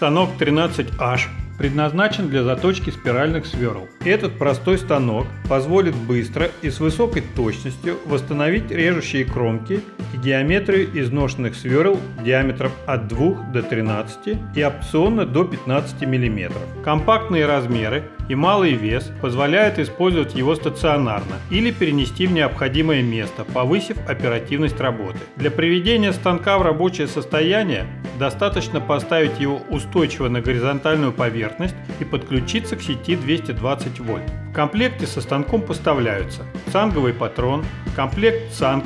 Станок 13H предназначен для заточки спиральных сверл. Этот простой станок позволит быстро и с высокой точностью восстановить режущие кромки и геометрию изношенных сверл диаметром от 2 до 13 и опционно до 15 мм. Компактные размеры и малый вес позволяют использовать его стационарно или перенести в необходимое место, повысив оперативность работы. Для приведения станка в рабочее состояние достаточно поставить его устойчиво на горизонтальную поверхность и подключиться к сети 220 вольт. В комплекте со станком поставляются цанговый патрон, комплект цанг,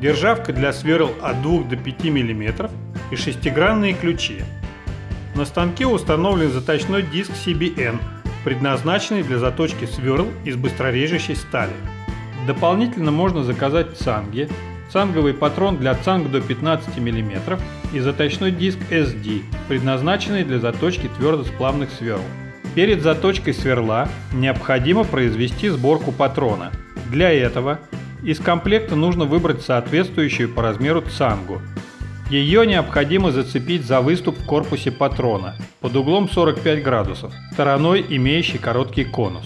державка для сверл от 2 до 5 мм и шестигранные ключи. На станке установлен заточной диск CBN, предназначенный для заточки сверл из быстрорежущей стали. Дополнительно можно заказать цанги, цанговый патрон для цанг до 15 мм и заточной диск SD, предназначенный для заточки твердосплавных сверл. Перед заточкой сверла необходимо произвести сборку патрона. Для этого из комплекта нужно выбрать соответствующую по размеру цангу. Ее необходимо зацепить за выступ в корпусе патрона под углом 45 градусов, стороной имеющей короткий конус.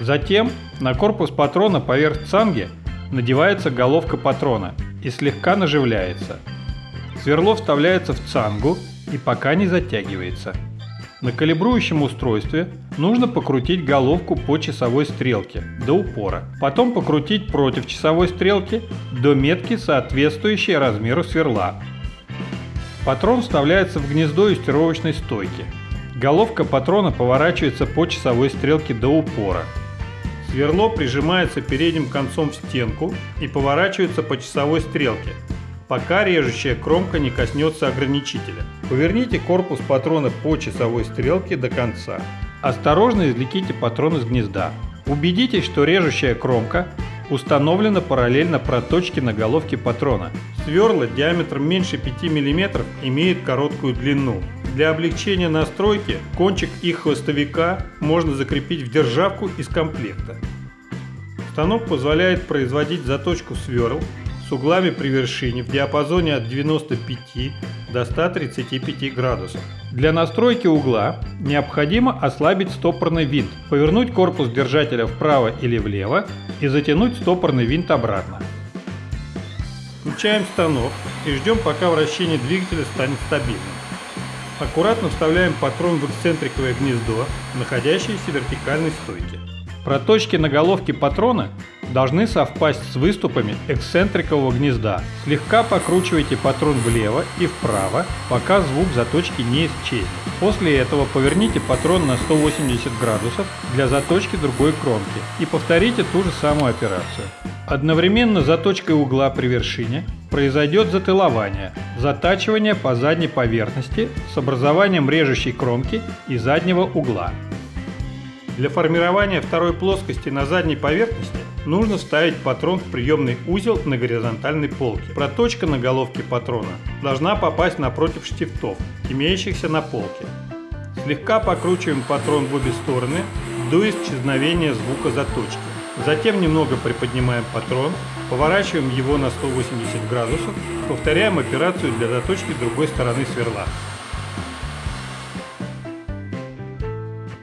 Затем на корпус патрона поверх цанги надевается головка патрона и слегка наживляется. Сверло вставляется в цангу и пока не затягивается. На калибрующем устройстве нужно покрутить головку по часовой стрелке до упора, потом покрутить против часовой стрелки до метки, соответствующей размеру сверла. Патрон вставляется в гнездо юстировочной стойки. Головка патрона поворачивается по часовой стрелке до упора. Сверло прижимается передним концом в стенку и поворачивается по часовой стрелке, пока режущая кромка не коснется ограничителя. Поверните корпус патрона по часовой стрелке до конца. Осторожно извлеките патрон из гнезда. Убедитесь, что режущая кромка установлена параллельно проточке на головке патрона. Сверла диаметром меньше 5 мм имеют короткую длину. Для облегчения настройки кончик их хвостовика можно закрепить в державку из комплекта. Станок позволяет производить заточку сверл с углами при вершине в диапазоне от 95 до 135 градусов. Для настройки угла необходимо ослабить стопорный винт, повернуть корпус держателя вправо или влево и затянуть стопорный винт обратно. Включаем станок и ждем пока вращение двигателя станет стабильным. Аккуратно вставляем патрон в эксцентриковое гнездо, находящееся в вертикальной стойке. Проточки на головке патрона должны совпасть с выступами эксцентрикового гнезда. Слегка покручивайте патрон влево и вправо, пока звук заточки не исчезнет. После этого поверните патрон на 180 градусов для заточки другой кромки и повторите ту же самую операцию. Одновременно заточкой угла при вершине произойдет затылование, затачивание по задней поверхности с образованием режущей кромки и заднего угла. Для формирования второй плоскости на задней поверхности нужно вставить патрон в приемный узел на горизонтальной полке. Проточка на головке патрона должна попасть напротив штифтов, имеющихся на полке. Слегка покручиваем патрон в обе стороны до исчезновения звука заточки. Затем немного приподнимаем патрон, поворачиваем его на 180 градусов, повторяем операцию для заточки другой стороны сверла.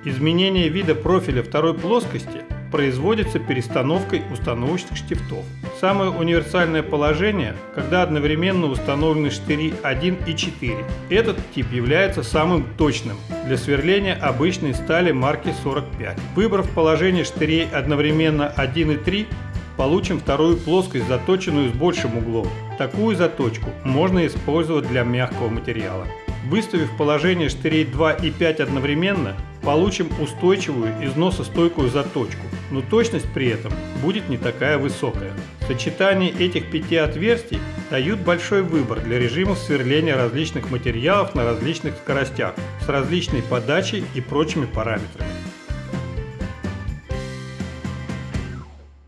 Изменение вида профиля второй плоскости производится перестановкой установочных штифтов. Самое универсальное положение, когда одновременно установлены штыри 1 и 4. Этот тип является самым точным для сверления обычной стали марки 45. Выбрав положение штырей одновременно 1 и 3, получим вторую плоскость, заточенную с большим углом. Такую заточку можно использовать для мягкого материала. Выставив положение штырей 2 и 5 одновременно, получим устойчивую износостойкую заточку, но точность при этом будет не такая высокая. Сочетание этих пяти отверстий дают большой выбор для режимов сверления различных материалов на различных скоростях с различной подачей и прочими параметрами.